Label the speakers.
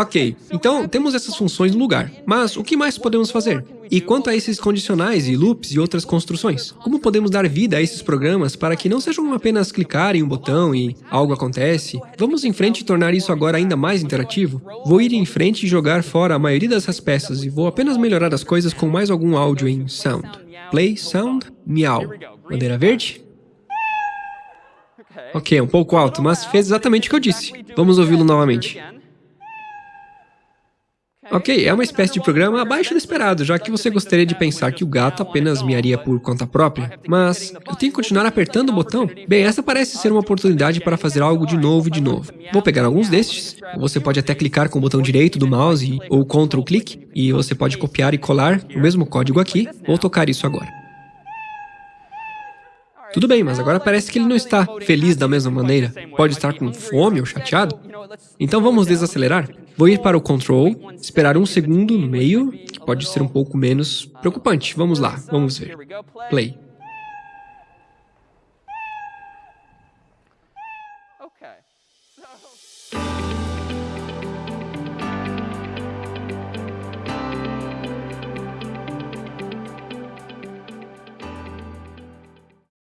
Speaker 1: Ok, então temos essas funções no lugar, mas o que mais podemos fazer? E quanto a esses condicionais e loops e outras construções? Como podemos dar vida a esses programas para que não sejam apenas clicar em um botão e algo acontece? Vamos em frente e tornar isso agora ainda mais interativo? Vou ir em frente e jogar fora a maioria dessas peças e vou apenas melhorar as coisas com mais algum áudio em sound. Play, sound, miau. Bandeira verde? Ok, um pouco alto, mas fez exatamente o que eu disse. Vamos ouvi-lo novamente. Ok, é uma espécie de programa abaixo do esperado, já que você gostaria de pensar que o gato apenas miaria por conta própria. Mas, eu tenho que continuar apertando o botão? Bem, essa parece ser uma oportunidade para fazer algo de novo e de novo. Vou pegar alguns destes. Você pode até clicar com o botão direito do mouse ou Ctrl clique, e você pode copiar e colar o mesmo código aqui. Vou tocar isso agora. Tudo bem, mas agora parece que ele não está feliz da mesma maneira. Pode estar com fome ou chateado. Então vamos desacelerar. Vou ir para o control, esperar um segundo no meio, que pode ser um pouco menos preocupante. Vamos lá, vamos ver. Play. Okay. So...